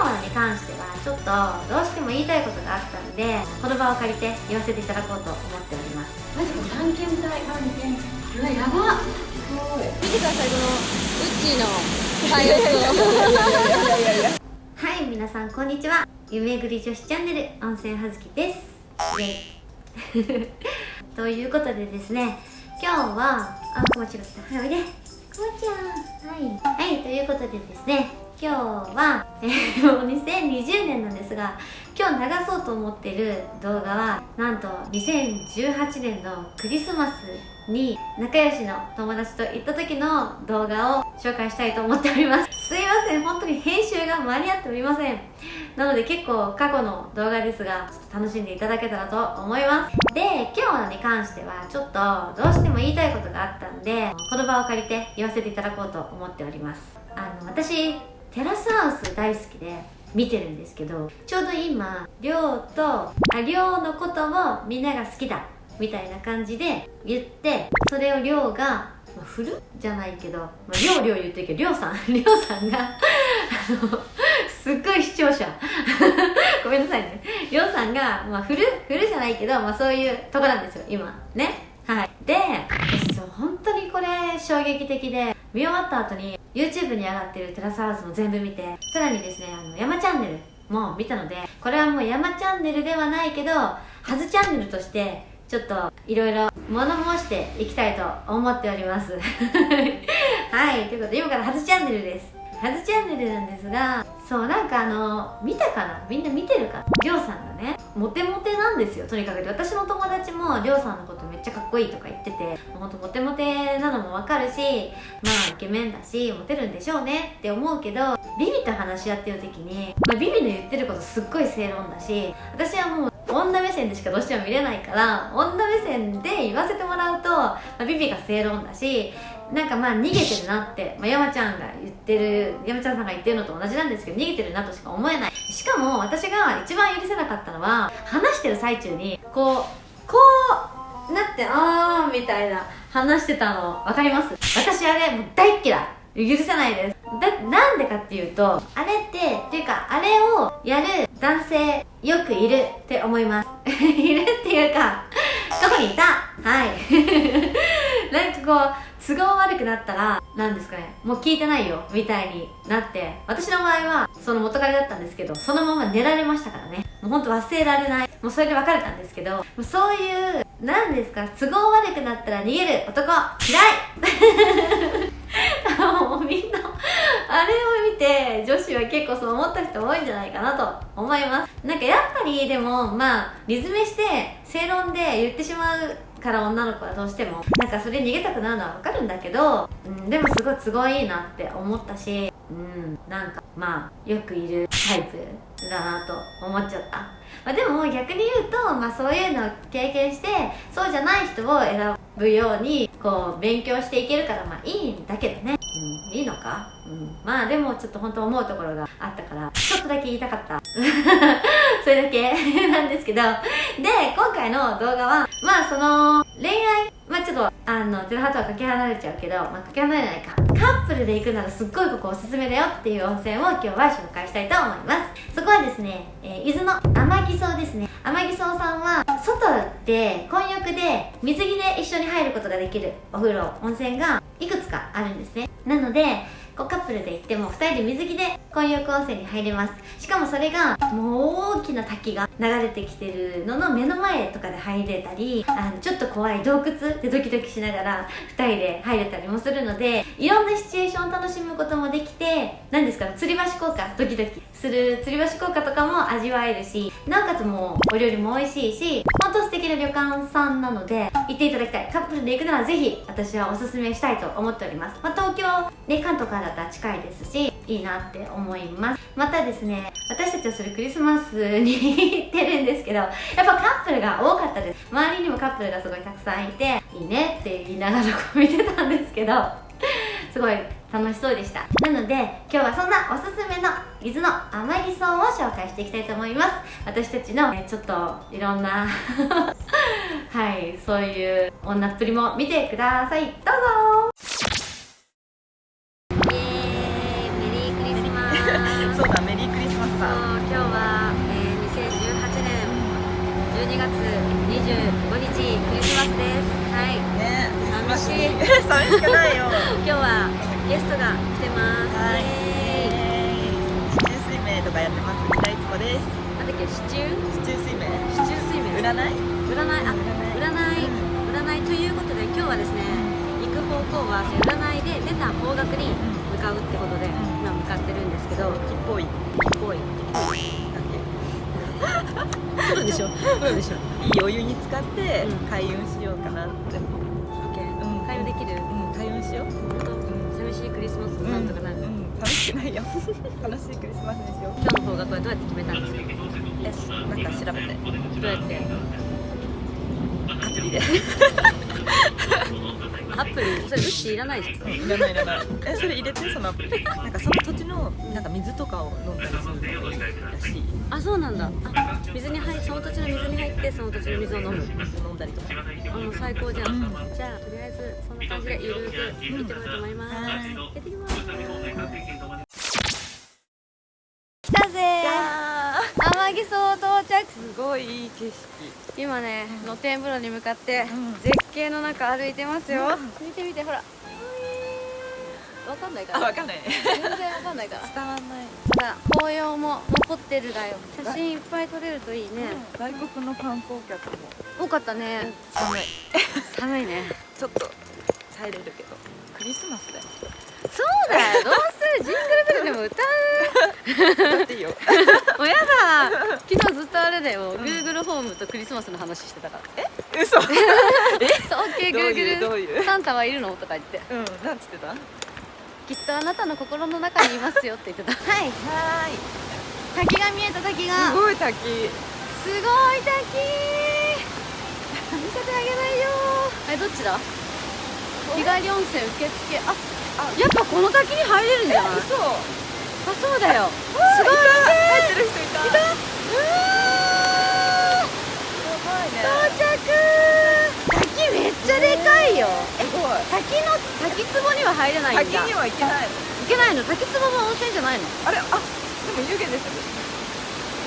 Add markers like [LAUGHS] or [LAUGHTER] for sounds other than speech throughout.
今日に関してはちょっとどうしても言いたいことがあったのでこの場を借りて言わせていただこうと思っております。マジか探検隊探検うわやば。見てくださいこのウッチーのパイロットはい皆さんこんにちは。夢ぐり女子チャンネル温泉はずきです。[LAUGHS] ということでですね今日はあこまちが来たはいおいでちゃん。はい。はいということでですね今日は、えー、もう2020年なんですが今日流そうと思ってる動画はなんと2018年のクリスマスに仲良しの友達と行った時の動画を紹介したいと思っております。[LAUGHS] すいません。本当に編集が間に合っておりません。なので結構過去の動画ですがちょっと楽しんでいただけたらと思います。で今日に関してはちょっとどうしても言いたいことがあったんでこの場を借りて言わせていただこうと思っております。あの私テラスハウス大好きで見てるんですけどちょうど今亮とあ亮のことをみんなが好きだ。みたいな感じで言ってそれを亮が、まあ、振る？じゃないけど、まあ、亮亮言ってるけど亮さん [LAUGHS] 亮さんがあのすっごい視聴者。[LAUGHS] ごめんなさいね。亮さんが、まあ、振る？振るじゃないけど、まあ、そういうとこなんですよ今。ね？はい。で本当にこれ衝撃的で見終わった後に YouTube に上がってるテラスハウスも全部見てさらにですねあの山チャンネルも見たのでこれはもう山チャンネルではないけどはずチャンネルとしてちょっといろいろ物申していきたいと思っております。[LAUGHS] はいということで今からはずチャンネルです。はずチャンネルなんですがそうなんかあの見たかな？みんな見てるか？なりょうさんがねモテモテなんですよとにかく私の友達もりょうさんのことめっちゃかっこいいとか言っててほんとモテモテなのもわかるしまあイケメンだしモテるんでしょうねって思うけどビビと話し合ってる時に、まあ、ビビの言ってることすっごい正論だし私はもう女目線でしかどうしても見れないから女目線で言わせてもらうと、まあ、ビビが正論だしなんかまあ逃げてるなって、まあ、山ちゃんが言ってる山ちゃんさんが言ってるのと同じなんですけど逃げてるなとしか思えない。しかも私が一番許せなかったのは話してる最中にこうこうなってあーみたいな話してたの分かります？私あれもう大っ嫌い。許せないです。だなんでかっていうとあれってっていうかあれをやる男性よくいるって思います。[LAUGHS] いるっていうか過去にいた。はい。[LAUGHS] なんかこう都合悪くなったら何ですかね。もう聞いてないよみたいになって。私の場合はその元彼だったんですけどそのまま寝られましたからね。もうほんと忘れられない。もうそれで別れたんですけどもうそういう何ですか都合悪くなったら逃げる男嫌い。[LAUGHS] もうみんなあれを見て女子は結構そう思った人多いんじゃないかなと思います。なんかやっぱりでもまあリズメして正論で言ってしまうから女の子はどうしてもなんかそれ逃げたくなるのは分かるんだけど、うん、でもすごい都合いいなって思ったしうんなんかまあよくいるタイプだなと思っちゃった、まあ、でも逆に言うと、まあ、そういうのを経験してそうじゃない人を選ぶようにこう勉強していけるからまあいいんだけどね、うん、いいのか、うん、まあでもちょっと本当思うところがあったからちょっとだけ言いたかった。[LAUGHS] それだけなんですけど。で今回の動画はまあそのあのゼロハとはかけ離れちゃうけど、まあ、かけ離れないか。カップルで行くならすっごいここおすすめだよっていう温泉を今日は紹介したいと思います。そこはですね、えー、伊豆の天城荘ですね。天城荘さんは外で混浴で水着で一緒に入ることができるお風呂温泉がいくつかあるんですね。なのでこうカップルで行っても2人で水着で混浴温泉に入れます。しかもそれがもう大きな滝が流れてきてるのの目の前とかで入れたりあのちょっと怖い洞窟でドキドキしながら2人で入れたりもするのでいろんなシチュエーションを楽しむこともできて何ですか吊り橋効果ドキドキする吊り橋効果とかも味わえるしなおかつもうお料理も美味しいし本当素敵な旅館さんなので行っていただきたい。カップルで行くならぜひ私はおすすめしたいと思っております、まあ、東京ね関東からだったら近いですしいいなって思います。またですね私たちはそれクリスマスに行ってるんですけどやっぱカップルが多かったです。周りにもカップルがすごいたくさんいていいねって言いながらこう見てたんですけどすごい楽しそうでした。なので今日はそんなおすすめの伊豆の甘いソを紹介していきたいと思います。私たちの、ちょっといろんな [LAUGHS] はいそういう女っぷりも見てください。どうぞそうだメリークリスマスだ今日は、えー、2018年12月25日クリスマスです。はい。ね寂しい。寂しくない。よ今日はゲストが来てますはい。シチュー水明とかやってます三田い。つこですなんだっけシチューシチュー水明シチ水明占い。占い。あ占い、うん、占い。とい。うことで今日はですね行く方向は占い。で出た方角に、うんうってことで今向かってるんですけど。木っぽい。ぽい。だそうでしょそうでしょけいいお湯に使ってうん。開運しようかなって。うん。開運できる？うん開運しよう。本当？寂しいクリスマスもなんとかなる。うん寂しくないよ。[LAUGHS] 楽しいクリスマスにしよう今日の方角はどうやって決めたんですかえなんか調べてどうやってアプリでアプリ？それウッシーいらないじゃん。いらないいらない。えそれ入れてそのアプリ？なんかその土地のなんか水とかを飲んだりするらしい。あそうなんだ。あ水に入っその土地の水に入ってその土地の水を飲む。飲んだりとか。あもう最高じゃん、うん。じゃあとりあえずそんな感じでゆるく行ってみようと思います、はい。行ってきます来たぜや天城荘到着ーすごいいい景色。今ね露天風呂に向かってうん。絶景の中歩いてますよ、う見て見てほら。わかんないかあらわかんない。全然わかんないから。伝わんない。ほら紅葉も残ってるだよ。写真いっぱい撮れるといいね、外国の観光客も。多かったね。寒い。寒いね。[LAUGHS] ちょっと耐えれるけど。クリスマスだよ。そうだよ。どうするジングルベルでも歌う。だっていいよ。もうやだ昨日ずっとあれだよ、Google ホームとクリスマスの話してたから。え？嘘。そう OK どういうどう Google いう？サンタはいるの？とか言って。うんなんつってた？はきっとあなたの心の中にいますよって言ってた。はいーい。滝が見えた滝が。すごい滝。すごい滝。[LAUGHS] 見せてあげないよ。えどっちだ？日帰り温泉受付。ああやっぱこの滝に入れるんじゃない？嘘。あそうだよ。すごい。入ってる人いた。いた。うすごいね到着。滝めっちゃでかいよ。えすごい。滝の滝壺には入れないんだ。滝には行けないの。行けないの？滝壺も温泉じゃないの？あれ？あでも湯気出てる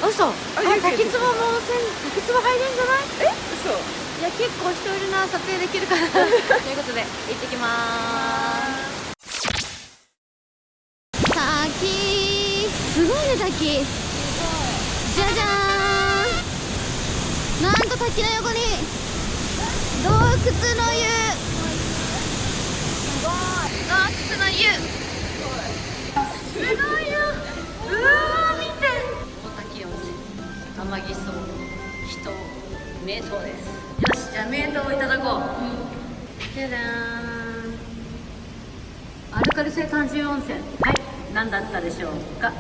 嘘。あ滝壺も温泉滝壺入れんじゃない？え嘘。いや結構人いるな。撮影できるかな [LAUGHS] ということで行ってきまーすごいね滝。じゃじゃーん。なんと滝の横に。洞窟の湯。すごい。洞窟の湯。すごいよ。うわー見て。大滝温泉天城荘。人。名湯です。よしじゃあ名湯をいただこう。じゃじゃーん。アルカリ性単純温泉。はい。何だったでしょうか？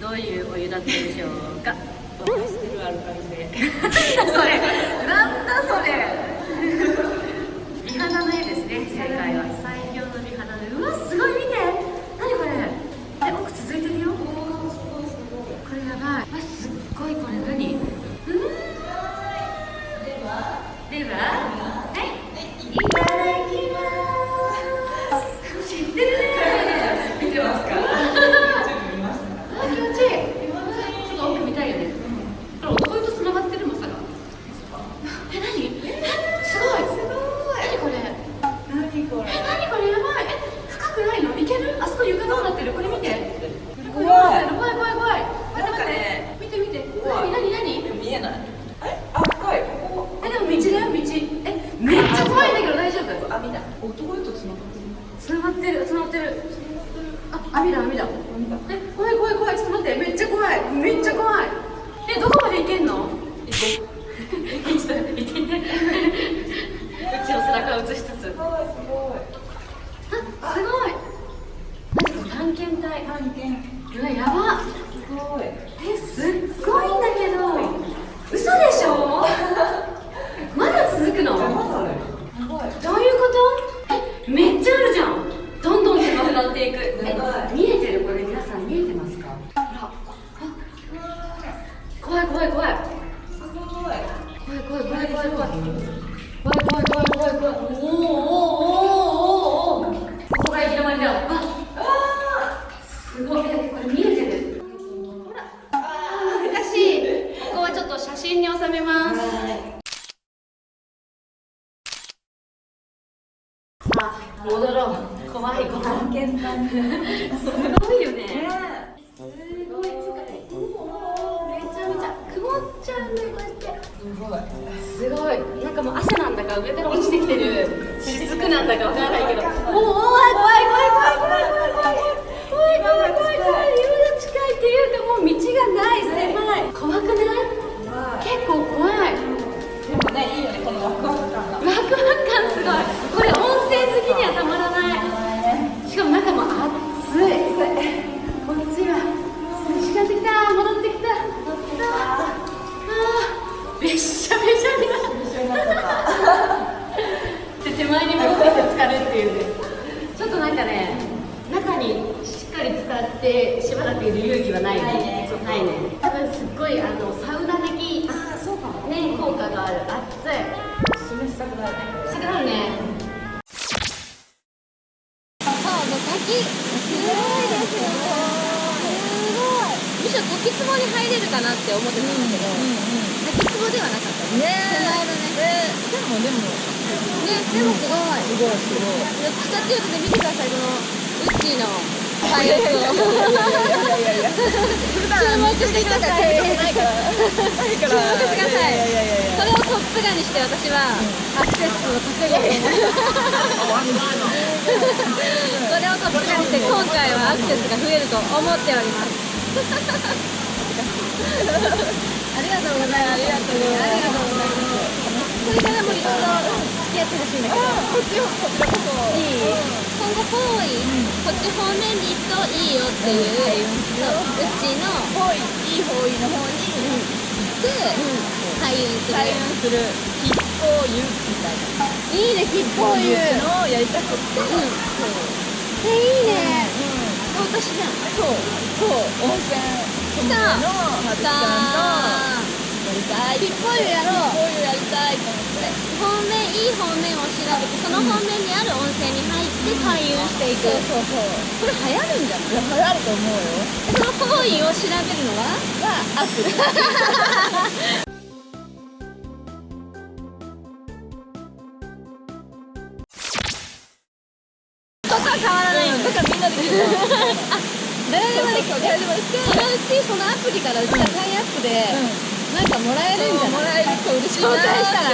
どういうお湯だったでしょうか？それなんだそれ美肌の絵ですね正解は最強の美肌の絵うわすごい見て。何これ？え奥続いてるよ。これやばい。あすっごいこれ。何うーでははいいただきます知ってるね見てますかあ気持ちいいちょっと奥見たいよねこれ男湯と繋がってるまさかえ何えすごいすごい何これ何これえ何これやばいえ深くないのいけるあそこ床どうなってるこれ見てこれどう怖いなってる怖い怖い怖い待ってなんか待ってね見て見て怖い何何何見えないえあ深いここえでも道だよ道えめっちゃ怖いんだけど大丈夫あ見た男湯と繋がってるつながってる。つながってる。あ網だ網だ。え怖い怖い怖い。ちょっと待ってめっちゃ怖い。めっちゃ怖い。えどこまで行けんの？行こちょっと行ってみてう。ちの背中を映しつつう。すごいあすごい探検隊探検う。わやばす芯に収めます。あ、戻ろう。怖い、怖い。すごいよね。すごい。めちゃめちゃ曇っちゃうんだこうやって。すごい。すごい。なんかもう汗なんだか上から落ちてきてる。雫なんだかわからないけど。おお怖い怖い怖い怖い怖い怖い怖い怖い怖い怖い怖い怖い。ってしばらくいる勇気はないね。そうないね。多分すっごいあのサウナ的あそうかもね。効果がある。暑い。示したくなるね。したくなるねそうもう滝すごい。ですよすごい。むしろ滝壺に入れるかなって思ってたんだけど、滝壺ではなかった。ね。手前だね。でもでも。ね。でもすごい。すごいすごい。どっていうとね見てください。このウッチーの注目してくださいないからないから注目してくださいいやいやいやいやそれをトップガンにして私はアクセスを稼ごうと思それをトップガンにして今回はアクセスが増えると思っておりますありがとうございます。ありがとうございますこれからもいろいろ付き合ってほしいんだけどこっちこちこいい今後方位、こっち方面に行くといいよっていう、そううちの方位いい方位の方にで、開運する開運する吉報湯みたいないいね吉報湯っていうのやりたくってうんそうえいいね私じゃんそうそう温泉ソムリエのはずちゃんとやりたい吉報湯やろうこういうやりたい。いい方面を調べてその方面にある温泉に入って開運していく、そうそうそう。これ流行るんじゃない？流行ると思うよその方位を調べるのははアプ。リ [LAUGHS] そこは [LAUGHS] 変わらないんだだからみんなできる。の誰でもできる誰でもできる。そのうちそのアプリからうちがタイアップで、なん。かもらえるんじゃもないらえると嬉しいな紹介したら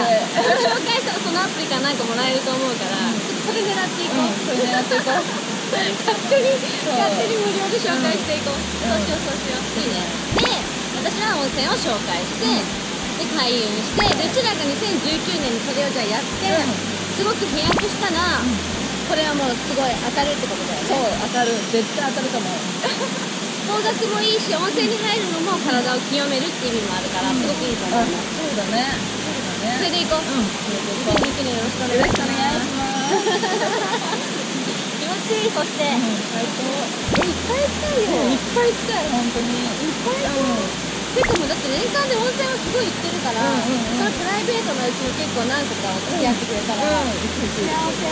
紹介したらそのアプリからなんかもらえると思うから、ちょっとそれ狙っていこう、それ狙っていこう勝手に勝手に無料で紹介していこう、そうしようそうしよういいねで私は温泉を紹介して、で開運してでうちらが2019年にそれをじゃあやって、すごく飛躍したら、これはもうすごい当たるってことだよね。そう当たる。絶対当たると思う [LAUGHS] 方角もいいし温泉に入るのも体を清めるっていう意味もあるから、すごくいいと思あう、そうだね。そうだねそれでいこう、うん。2019年よろしくお願いしよろしくお願いますします気持ちいいそして、最高。えいっぱい行きたいよ、いっぱい行きたい本当に。いっぱい行こう。てかもうだって年間で温泉はすごい行ってるから、うん。うんうんそのプライベートのうちも結構何個か付き合ってくれたら、うん。幸せ。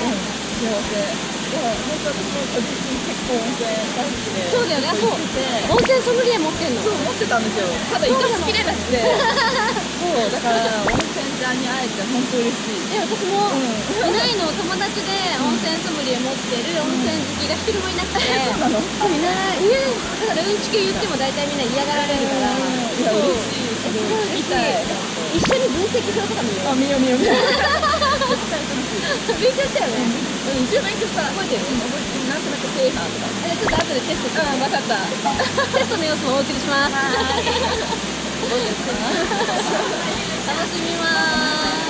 幸せ。いや本当に結構温泉大好きでそうだよね。そう。温泉ソムリエ持ってんの？そう思ってたんですよ。ただ行かしきれなくて。[LAUGHS] そうだから温泉ちゃんに会えて本当嬉しい。え私も、うん。いないの。友達で温泉ソムリエ持ってる温泉好きが一人もいなくて、[LAUGHS] そうなの？そういない。いない。だからうんちく言っても大体みんな嫌がられるから、いやそう嬉しい。すごい。嬉し一緒に分析表とか見よう。あ見よう見よう見よう。勉強したよね、うん。一応勉強した覚えてる覚えてる？なんとかえちょっと後でテストうん分かったテストの様子もお送りします楽しみます。